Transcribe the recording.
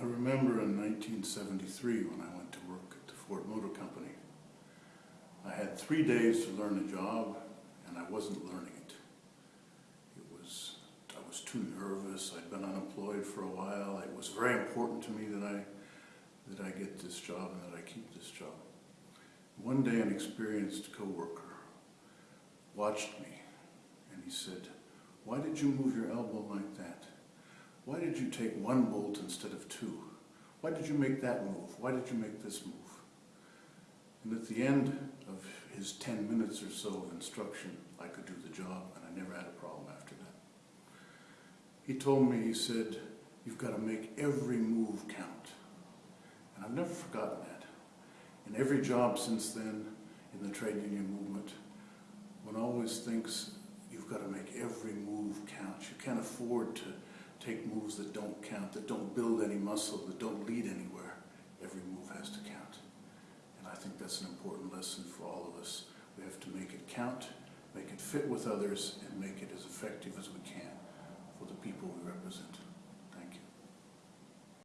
I remember in 1973 when I went to work at the Ford Motor Company. I had three days to learn a job and I wasn't learning it. It was, I was too nervous, I'd been unemployed for a while. It was very important to me that I, that I get this job and that I keep this job. One day an experienced coworker watched me and he said, why did you move your elbow like that? Why did you take one bolt instead of two? Why did you make that move? Why did you make this move? And at the end of his 10 minutes or so of instruction, I could do the job and I never had a problem after that. He told me, he said, you've got to make every move count. And I've never forgotten that. In every job since then, in the trade union movement, one always thinks you've got to make every move count. You can't afford to take moves that don't count, that don't build any muscle, that don't lead anywhere. Every move has to count. And I think that's an important lesson for all of us. We have to make it count, make it fit with others, and make it as effective as we can for the people we represent.